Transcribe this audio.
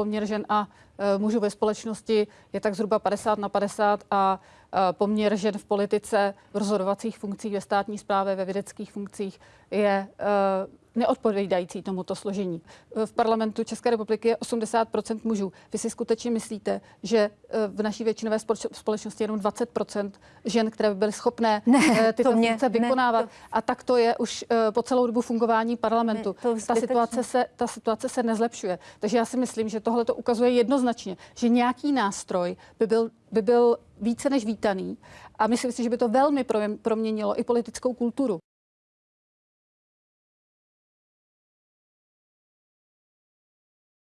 poměr žen a eh, mužů ve společnosti je tak zhruba 50 na 50 a poměr žen v politice, v rozhodovacích funkcích, ve státní správě, ve vědeckých funkcích je eh, neodpovídající tomuto složení. V parlamentu České republiky je 80% mužů. Vy si skutečně myslíte, že eh, v naší většinové společ- společnosti je jenom 20% žen, které by byly schopné Ne, eh, tyto to mě- funkce ne, vykonávat? to- A tak to je už eh, po celou dobu fungování parlamentu. Ne, ta, situace se, ta situace se nezlepšuje. Takže já si myslím, že tohle to ukazuje jednoznačně, že nějaký nástroj by byl, by byl více než vítaný a myslím si, že by to velmi pro- proměnilo i politickou kulturu.